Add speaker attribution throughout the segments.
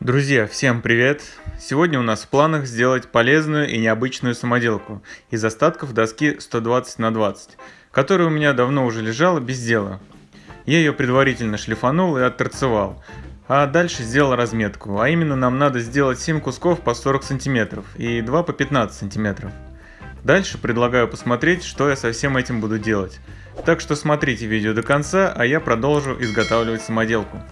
Speaker 1: Друзья, всем привет! Сегодня у нас в планах сделать полезную и необычную самоделку из остатков доски 120 на 20, которая у меня давно уже лежала без дела. Я ее предварительно шлифанул и отторцевал, а дальше сделал разметку, а именно нам надо сделать 7 кусков по 40 сантиметров и 2 по 15 сантиметров. Дальше предлагаю посмотреть, что я со всем этим буду делать. Так что смотрите видео до конца, а я продолжу изготавливать самоделку.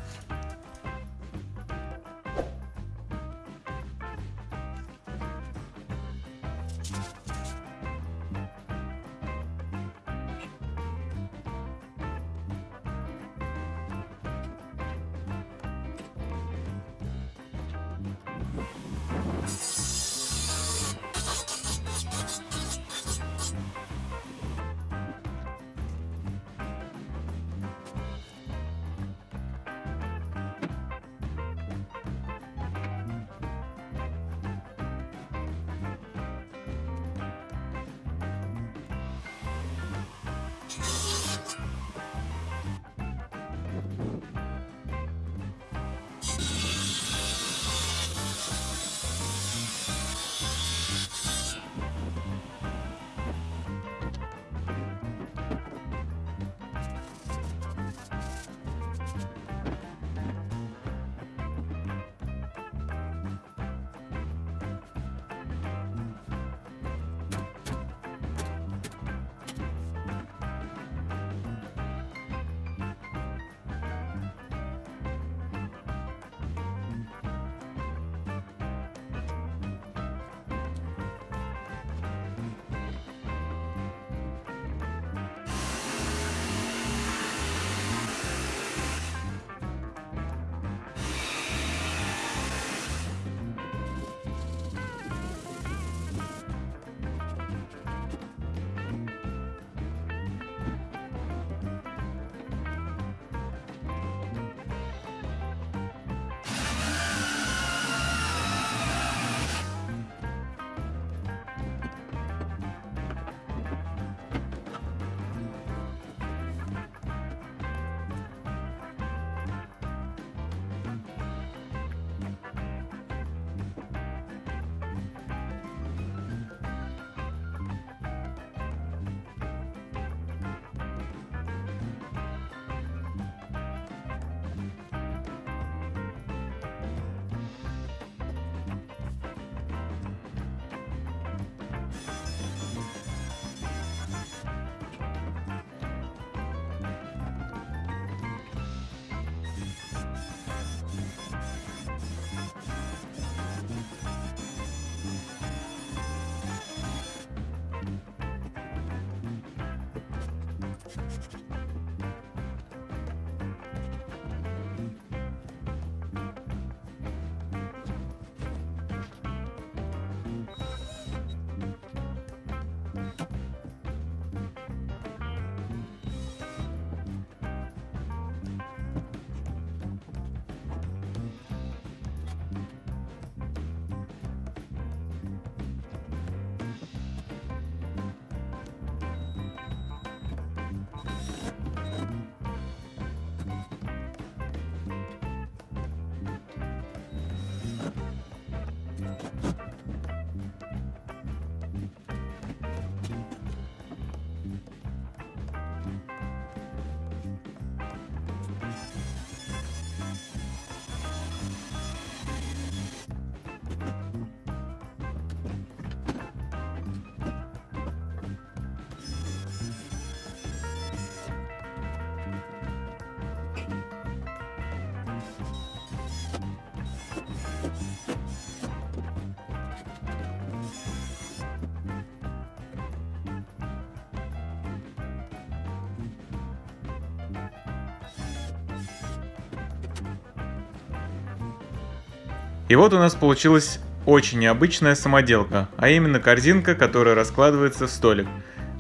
Speaker 1: И вот у нас получилась очень необычная самоделка, а именно корзинка, которая раскладывается в столик.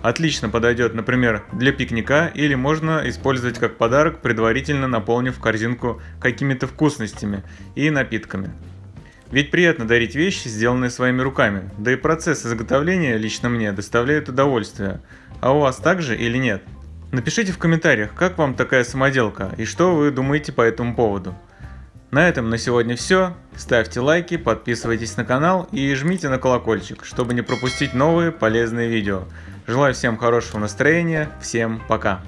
Speaker 1: Отлично подойдет, например, для пикника или можно использовать как подарок, предварительно наполнив корзинку какими-то вкусностями и напитками. Ведь приятно дарить вещи, сделанные своими руками, да и процесс изготовления лично мне доставляет удовольствие. А у вас также или нет? Напишите в комментариях, как вам такая самоделка и что вы думаете по этому поводу. На этом на сегодня все. Ставьте лайки, подписывайтесь на канал и жмите на колокольчик, чтобы не пропустить новые полезные видео. Желаю всем хорошего настроения, всем пока!